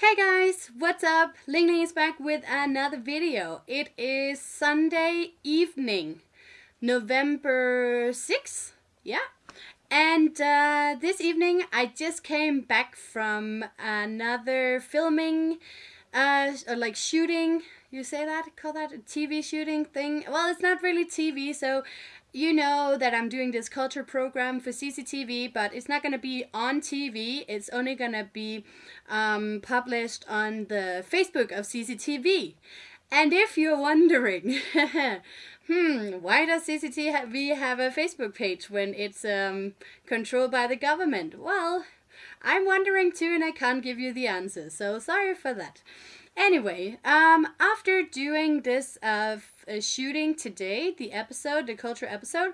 Hey guys, what's up? Ling Ling is back with another video. It is Sunday evening, November 6th. Yeah. And uh, this evening I just came back from another filming, uh, like shooting. You say that? Call that a TV shooting thing? Well, it's not really TV, so you know that I'm doing this culture program for CCTV, but it's not going to be on TV. It's only going to be um, published on the Facebook of CCTV. And if you're wondering, hmm, why does CCTV have a Facebook page when it's um, controlled by the government? Well, I'm wondering too, and I can't give you the answer, so sorry for that. Anyway, um, after doing this uh, uh, shooting today, the episode, the culture episode,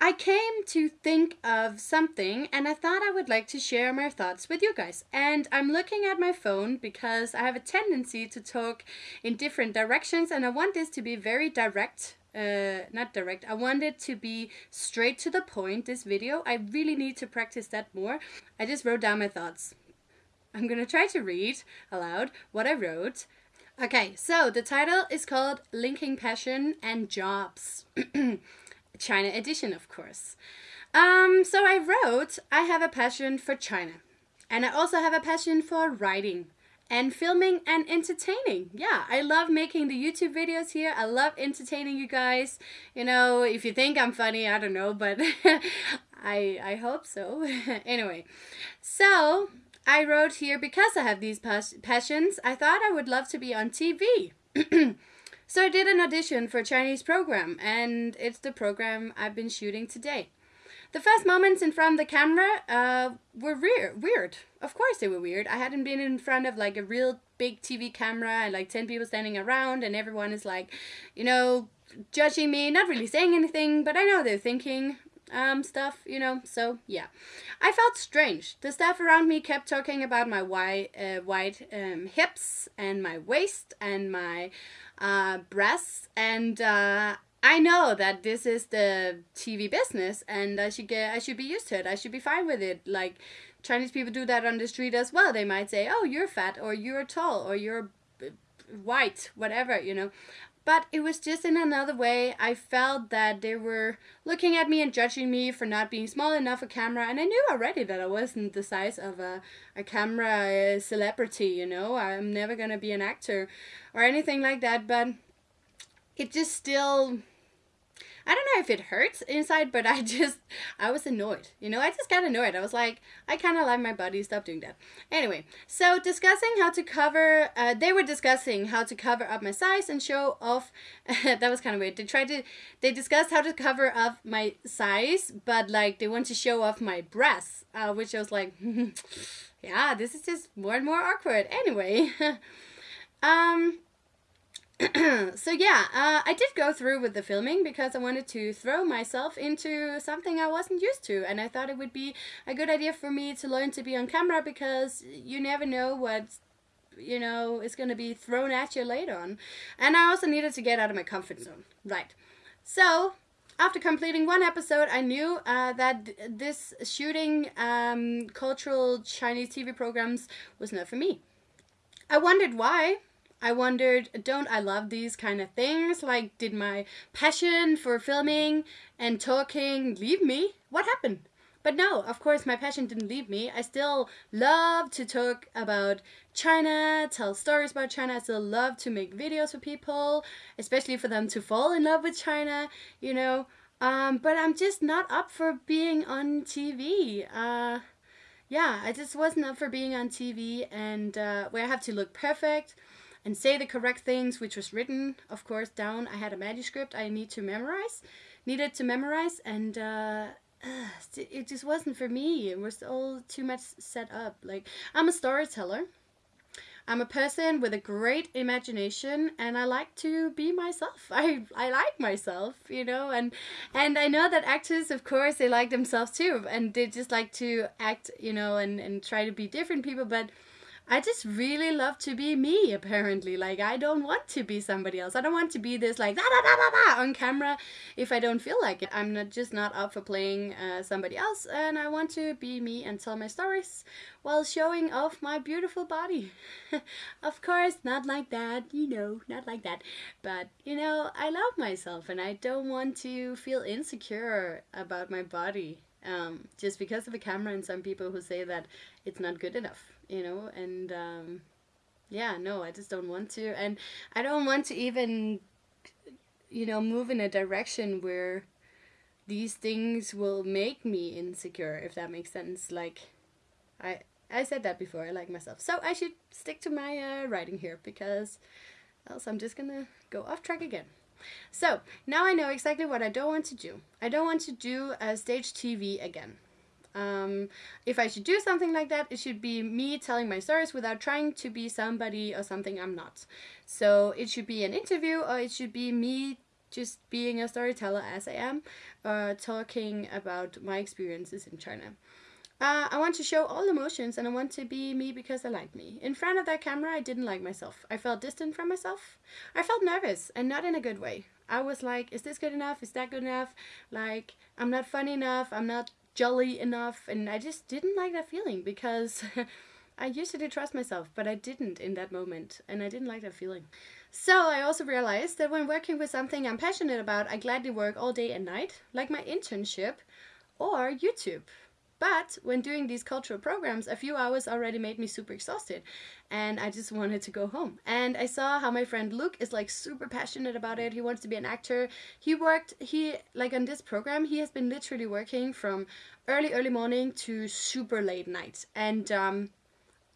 I came to think of something and I thought I would like to share my thoughts with you guys. And I'm looking at my phone because I have a tendency to talk in different directions and I want this to be very direct. Uh, not direct. I want it to be straight to the point, this video. I really need to practice that more. I just wrote down my thoughts. I'm gonna try to read aloud what I wrote. Okay, so the title is called Linking Passion and Jobs. China edition, of course. Um, so I wrote, I have a passion for China. And I also have a passion for writing and filming and entertaining. Yeah, I love making the YouTube videos here. I love entertaining you guys. You know, if you think I'm funny, I don't know, but I I hope so. anyway, so I wrote here because I have these pas passions, I thought I would love to be on TV. so I did an audition for a Chinese program, and it's the program I've been shooting today. The first moments in front of the camera uh, were weird. Weird. Of course they were weird. I hadn't been in front of like a real big TV camera and like 10 people standing around and everyone is like, you know, judging me, not really saying anything, but I know they're thinking um, stuff, you know, so yeah. I felt strange. The staff around me kept talking about my wide, uh, wide um, hips and my waist and my uh, breasts and uh, I know that this is the TV business and I should get I should be used to it. I should be fine with it. Like Chinese people do that on the street as well. They might say, "Oh, you're fat or you're tall or you're white, whatever, you know." But it was just in another way. I felt that they were looking at me and judging me for not being small enough a camera. And I knew already that I wasn't the size of a, a camera uh, celebrity, you know. I'm never to be an actor or anything like that. But it just still I don't know if it hurts inside, but I just, I was annoyed. You know, I just got annoyed. I was like, I kind of like my body. Stop doing that. Anyway, so discussing how to cover, uh, they were discussing how to cover up my size and show off. that was kind of weird. They tried to, they discussed how to cover up my size, but like they want to show off my breasts, uh, which I was like, yeah, this is just more and more awkward. Anyway, um, so yeah, uh, I did go through with the filming because I wanted to throw myself into something I wasn't used to and I thought it would be a good idea for me to learn to be on camera because you never know what you know is going to be thrown at you later on. And I also needed to get out of my comfort zone. Right. So, after completing one episode, I knew uh, that this shooting um, cultural Chinese TV programs was not for me. I wondered why, I wondered, don't I love these kind of things? Like, did my passion for filming and talking leave me? What happened? But no, of course, my passion didn't leave me. I still love to talk about China, tell stories about China. I still love to make videos for people, especially for them to fall in love with China, you know. Um, but I'm just not up for being on TV. Uh, yeah, I just wasn't up for being on TV and uh, where I have to look perfect and say the correct things, which was written, of course, down. I had a manuscript I need to memorize, needed to memorize, and uh, it just wasn't for me. It was all too much set up. Like, I'm a storyteller. I'm a person with a great imagination and I like to be myself. I, I like myself, you know, and and I know that actors of course they like themselves too and they just like to act, you know, and, and try to be different people, but I just really love to be me, apparently. Like, I don't want to be somebody else. I don't want to be this, like, da da da da da on camera if I don't feel like it. I'm not just not up for playing uh, somebody else, and I want to be me and tell my stories while showing off my beautiful body. of course, not like that, you know, not like that. But, you know, I love myself and I don't want to feel insecure about my body um, just because of a camera and some people who say that it's not good enough you know and um, yeah no i just don't want to and i don't want to even you know move in a direction where these things will make me insecure if that makes sense. Like i i said that before i like myself. So i should stick to my uh, writing here because else i'm just gonna go off track again. So now i know exactly what i don't want to do. I don't want to do a stage tv again um, if I should do something like that, it should be me telling my stories without trying to be somebody or something I'm not. So it should be an interview or it should be me just being a storyteller as I am, uh, talking about my experiences in China. Uh, I want to show all emotions and I want to be me because I like me. In front of that camera, I didn't like myself. I felt distant from myself. I felt nervous and not in a good way. I was like, is this good enough? Is that good enough? Like, I'm not funny enough. I'm not jolly enough and I just didn't like that feeling because I used to trust myself but I didn't in that moment and I didn't like that feeling. So I also realized that when working with something I'm passionate about I gladly work all day and night like my internship or YouTube but when doing these cultural programs, a few hours already made me super exhausted and I just wanted to go home. And I saw how my friend Luke is like super passionate about it. He wants to be an actor. He worked, he, like on this program, he has been literally working from early, early morning to super late night. And um,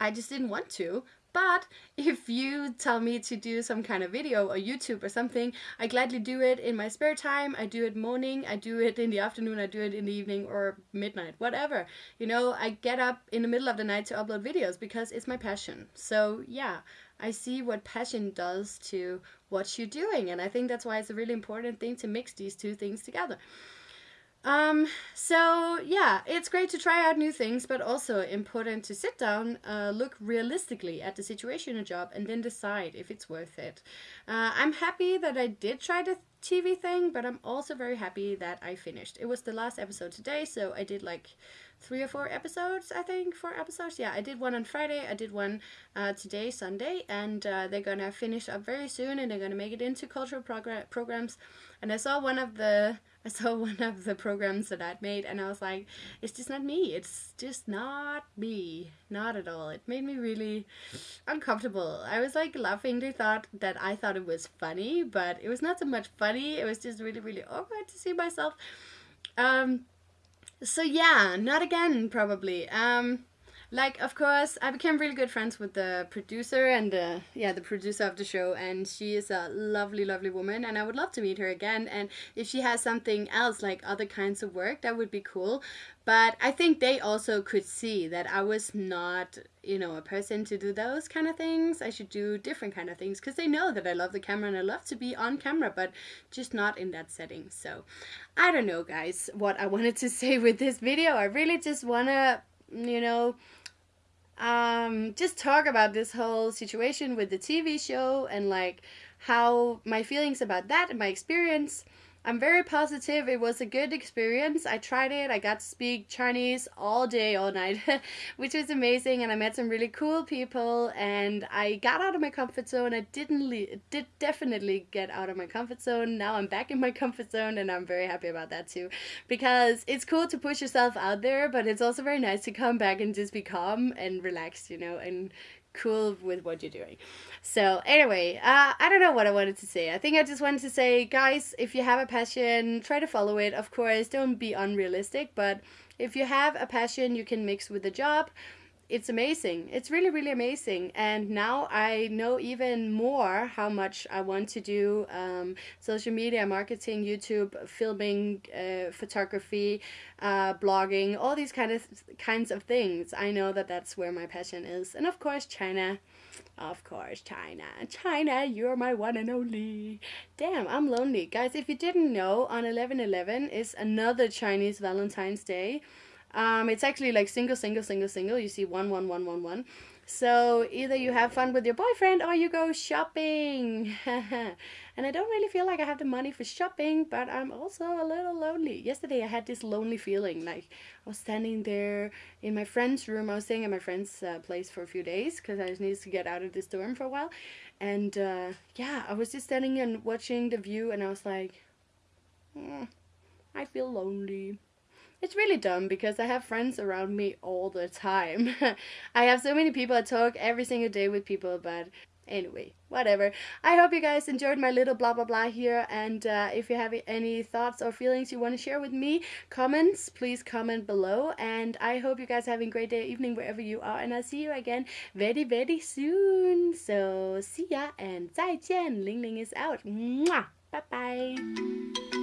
I just didn't want to, but if you tell me to do some kind of video or YouTube or something, I gladly do it in my spare time. I do it morning, I do it in the afternoon, I do it in the evening or midnight, whatever. You know, I get up in the middle of the night to upload videos because it's my passion. So yeah, I see what passion does to what you're doing. And I think that's why it's a really important thing to mix these two things together. Um, so yeah, it's great to try out new things, but also important to sit down, uh, look realistically at the situation a job, and then decide if it's worth it. Uh, I'm happy that I did try the TV thing, but I'm also very happy that I finished. It was the last episode today, so I did like three or four episodes, I think, four episodes. Yeah, I did one on Friday, I did one uh, today, Sunday, and uh, they're gonna finish up very soon, and they're gonna make it into cultural progr programs. And I saw one of the I saw one of the programs that I'd made, and I was like, it's just not me. It's just not me, not at all. It made me really uncomfortable. I was like laughing. They thought that I thought it was funny, but it was not so much funny. It was just really, really awkward to see myself. Um, so yeah, not again probably. Um, like of course I became really good friends with the producer and the yeah the producer of the show and she is a lovely lovely woman and I would love to meet her again and if she has something else like other kinds of work that would be cool. But I think they also could see that I was not you know a person to do those kind of things. I should do different kind of things because they know that I love the camera and I love to be on camera but just not in that setting. So I don't know guys what I wanted to say with this video. I really just want to you know um, just talk about this whole situation with the TV show and like how my feelings about that and my experience I'm very positive. It was a good experience. I tried it. I got to speak Chinese all day, all night, which was amazing. And I met some really cool people. And I got out of my comfort zone. I didn't did definitely get out of my comfort zone. Now I'm back in my comfort zone, and I'm very happy about that too, because it's cool to push yourself out there, but it's also very nice to come back and just be calm and relaxed, you know, and cool with what you're doing. So anyway, uh, I don't know what I wanted to say. I think I just wanted to say, guys, if you have a passion, try to follow it. Of course, don't be unrealistic, but if you have a passion you can mix with a job, it's amazing. It's really, really amazing. And now I know even more how much I want to do um, social media marketing, YouTube, filming, uh, photography, uh, blogging, all these kind of kinds of things. I know that that's where my passion is. And of course, China. Of course, China. China, you're my one and only. Damn, I'm lonely. Guys, if you didn't know, on 11-11 is another Chinese Valentine's Day. Um, it's actually like single, single, single, single. You see one, one, one, one, one. So either you have fun with your boyfriend or you go shopping. and I don't really feel like I have the money for shopping, but I'm also a little lonely. Yesterday I had this lonely feeling like I was standing there in my friend's room. I was staying at my friend's uh, place for a few days because I just needed to get out of this dorm for a while. And uh, yeah, I was just standing and watching the view and I was like, mm, I feel lonely. It's really dumb because I have friends around me all the time. I have so many people I talk every single day with people, but anyway, whatever. I hope you guys enjoyed my little blah blah blah here. And uh, if you have any thoughts or feelings you want to share with me, comments, please comment below. And I hope you guys having a great day, evening, wherever you are. And I'll see you again very, very soon. So see ya and 再见. Ling Ling is out. Mwah. Bye bye.